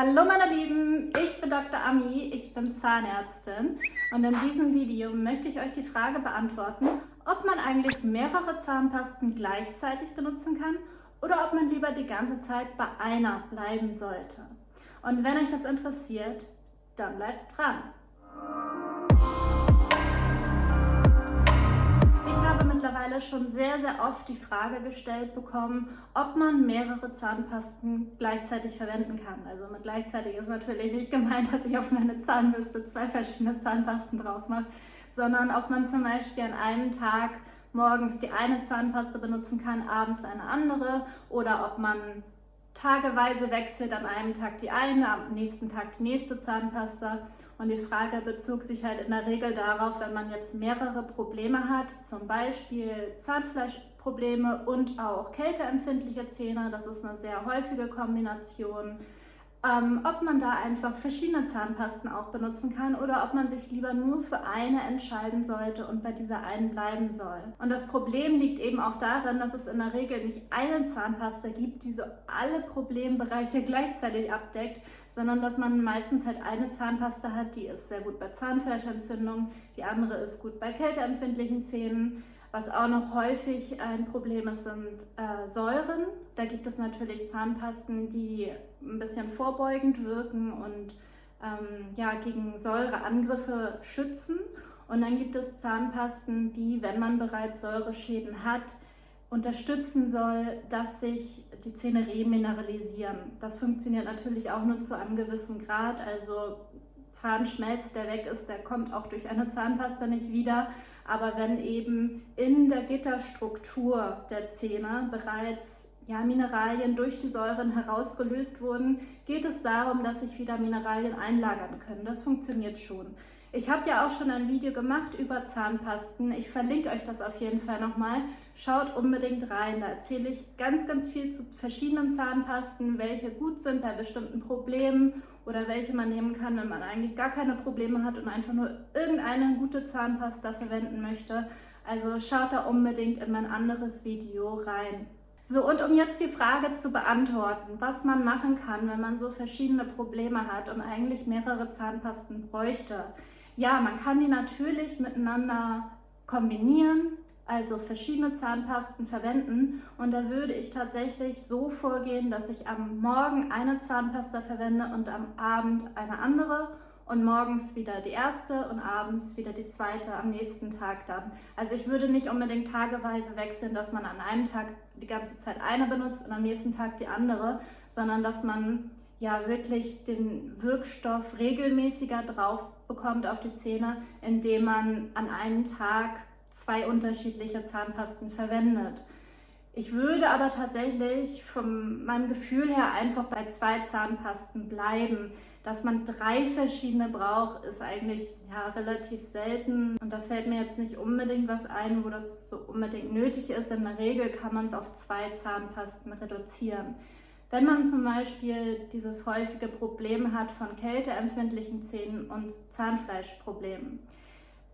Hallo meine Lieben, ich bin Dr. Ami, ich bin Zahnärztin und in diesem Video möchte ich euch die Frage beantworten, ob man eigentlich mehrere Zahnpasten gleichzeitig benutzen kann oder ob man lieber die ganze Zeit bei einer bleiben sollte. Und wenn euch das interessiert, dann bleibt dran. Mittlerweile schon sehr, sehr oft die Frage gestellt bekommen, ob man mehrere Zahnpasten gleichzeitig verwenden kann. Also mit gleichzeitig ist natürlich nicht gemeint, dass ich auf meine Zahnbürste zwei verschiedene Zahnpasten drauf mache, sondern ob man zum Beispiel an einem Tag morgens die eine Zahnpaste benutzen kann, abends eine andere oder ob man tageweise wechselt, an einem Tag die eine, am nächsten Tag die nächste Zahnpasta. Und die Frage bezog sich halt in der Regel darauf, wenn man jetzt mehrere Probleme hat, zum Beispiel Zahnfleischprobleme und auch kälteempfindliche Zähne, das ist eine sehr häufige Kombination, ähm, ob man da einfach verschiedene Zahnpasten auch benutzen kann oder ob man sich lieber nur für eine entscheiden sollte und bei dieser einen bleiben soll. Und das Problem liegt eben auch darin, dass es in der Regel nicht eine Zahnpasta gibt, die so alle Problembereiche gleichzeitig abdeckt, sondern dass man meistens halt eine Zahnpasta hat, die ist sehr gut bei Zahnfleischentzündung, die andere ist gut bei kälteempfindlichen Zähnen. Was auch noch häufig ein Problem ist, sind äh, Säuren. Da gibt es natürlich Zahnpasten, die ein bisschen vorbeugend wirken und ähm, ja, gegen Säureangriffe schützen. Und dann gibt es Zahnpasten, die, wenn man bereits Säureschäden hat, unterstützen soll, dass sich die Zähne remineralisieren. Das funktioniert natürlich auch nur zu einem gewissen Grad. Also Zahnschmelz, der weg ist, der kommt auch durch eine Zahnpasta nicht wieder. Aber wenn eben in der Gitterstruktur der Zähne bereits ja, Mineralien durch die Säuren herausgelöst wurden, geht es darum, dass sich wieder Mineralien einlagern können. Das funktioniert schon. Ich habe ja auch schon ein Video gemacht über Zahnpasten. Ich verlinke euch das auf jeden Fall nochmal. Schaut unbedingt rein. Da erzähle ich ganz, ganz viel zu verschiedenen Zahnpasten, welche gut sind bei bestimmten Problemen oder welche man nehmen kann, wenn man eigentlich gar keine Probleme hat und einfach nur irgendeine gute Zahnpasta verwenden möchte. Also schaut da unbedingt in mein anderes Video rein. So, und um jetzt die Frage zu beantworten, was man machen kann, wenn man so verschiedene Probleme hat und eigentlich mehrere Zahnpasten bräuchte. Ja, man kann die natürlich miteinander kombinieren, also verschiedene Zahnpasten verwenden und da würde ich tatsächlich so vorgehen, dass ich am Morgen eine Zahnpasta verwende und am Abend eine andere und morgens wieder die erste und abends wieder die zweite am nächsten Tag dann. Also ich würde nicht unbedingt tageweise wechseln, dass man an einem Tag die ganze Zeit eine benutzt und am nächsten Tag die andere, sondern dass man ja wirklich den Wirkstoff regelmäßiger drauf bekommt auf die Zähne, indem man an einem Tag zwei unterschiedliche Zahnpasten verwendet. Ich würde aber tatsächlich von meinem Gefühl her einfach bei zwei Zahnpasten bleiben. Dass man drei verschiedene braucht, ist eigentlich ja, relativ selten. Und da fällt mir jetzt nicht unbedingt was ein, wo das so unbedingt nötig ist. In der Regel kann man es auf zwei Zahnpasten reduzieren. Wenn man zum Beispiel dieses häufige Problem hat von kälteempfindlichen Zähnen und Zahnfleischproblemen,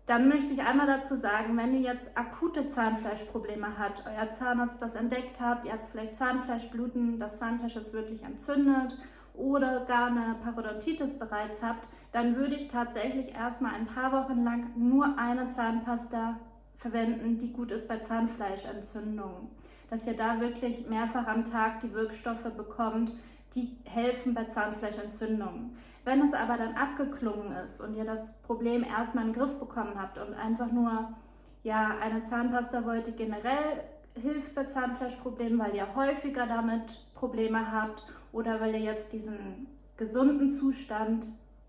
dann möchte ich einmal dazu sagen, wenn ihr jetzt akute Zahnfleischprobleme habt, euer Zahnarzt das entdeckt habt, ihr habt vielleicht Zahnfleischbluten, das Zahnfleisch ist wirklich entzündet oder gar eine Parodontitis bereits habt, dann würde ich tatsächlich erstmal ein paar Wochen lang nur eine Zahnpasta verwenden, die gut ist bei Zahnfleischentzündungen dass ihr da wirklich mehrfach am Tag die Wirkstoffe bekommt, die helfen bei Zahnfleischentzündungen. Wenn es aber dann abgeklungen ist und ihr das Problem erstmal in den Griff bekommen habt und einfach nur ja, eine Zahnpasta wollt, die generell hilft bei Zahnfleischproblemen, weil ihr häufiger damit Probleme habt oder weil ihr jetzt diesen gesunden Zustand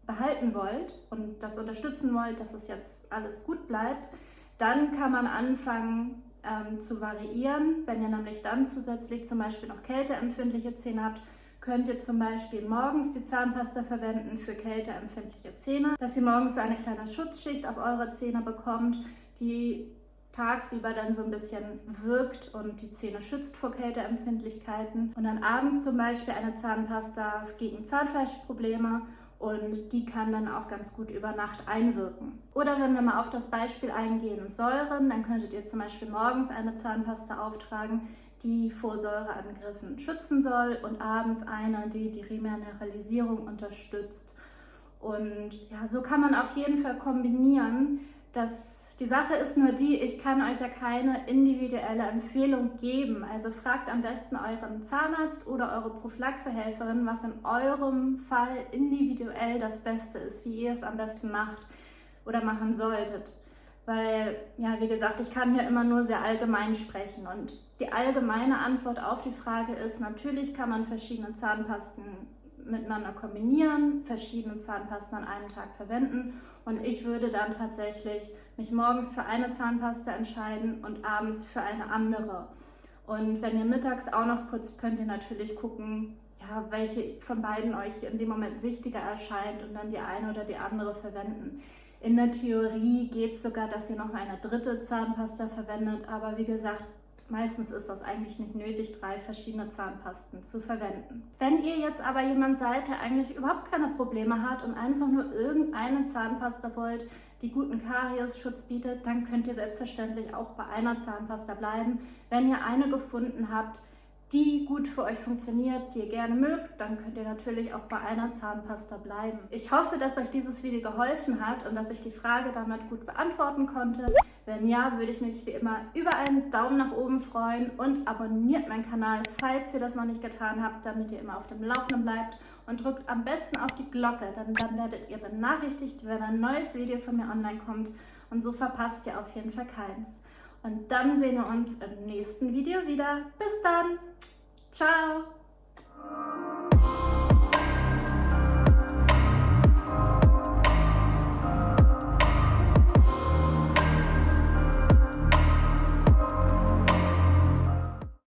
behalten wollt und das unterstützen wollt, dass es jetzt alles gut bleibt, dann kann man anfangen, ähm, zu variieren. Wenn ihr nämlich dann zusätzlich zum Beispiel noch kälteempfindliche Zähne habt, könnt ihr zum Beispiel morgens die Zahnpasta verwenden für kälteempfindliche Zähne, dass ihr morgens so eine kleine Schutzschicht auf eure Zähne bekommt, die tagsüber dann so ein bisschen wirkt und die Zähne schützt vor Kälteempfindlichkeiten. Und dann abends zum Beispiel eine Zahnpasta gegen Zahnfleischprobleme und die kann dann auch ganz gut über Nacht einwirken. Oder wenn wir mal auf das Beispiel eingehen, Säuren, dann könntet ihr zum Beispiel morgens eine Zahnpasta auftragen, die vor Säureangriffen schützen soll und abends eine, die die Remineralisierung unterstützt. Und ja, so kann man auf jeden Fall kombinieren, dass die Sache ist nur die, ich kann euch ja keine individuelle Empfehlung geben. Also fragt am besten euren Zahnarzt oder eure Prophylaxehelferin, was in eurem Fall individuell das Beste ist, wie ihr es am besten macht oder machen solltet. Weil, ja, wie gesagt, ich kann hier immer nur sehr allgemein sprechen. Und die allgemeine Antwort auf die Frage ist, natürlich kann man verschiedene Zahnpasten miteinander kombinieren, verschiedene Zahnpasten an einem Tag verwenden und ich würde dann tatsächlich mich morgens für eine Zahnpasta entscheiden und abends für eine andere. Und wenn ihr mittags auch noch putzt, könnt ihr natürlich gucken, ja, welche von beiden euch in dem Moment wichtiger erscheint und dann die eine oder die andere verwenden. In der Theorie geht es sogar, dass ihr noch eine dritte Zahnpasta verwendet, aber wie gesagt, Meistens ist das eigentlich nicht nötig, drei verschiedene Zahnpasten zu verwenden. Wenn ihr jetzt aber jemand seid, der eigentlich überhaupt keine Probleme hat und einfach nur irgendeine Zahnpasta wollt, die guten Kariesschutz bietet, dann könnt ihr selbstverständlich auch bei einer Zahnpasta bleiben. Wenn ihr eine gefunden habt, die gut für euch funktioniert, die ihr gerne mögt, dann könnt ihr natürlich auch bei einer Zahnpasta bleiben. Ich hoffe, dass euch dieses Video geholfen hat und dass ich die Frage damit gut beantworten konnte. Wenn ja, würde ich mich wie immer über einen Daumen nach oben freuen und abonniert meinen Kanal, falls ihr das noch nicht getan habt, damit ihr immer auf dem Laufenden bleibt und drückt am besten auf die Glocke, denn dann werdet ihr benachrichtigt, wenn ein neues Video von mir online kommt und so verpasst ihr auf jeden Fall keins. Und dann sehen wir uns im nächsten Video wieder. Bis dann. Ciao.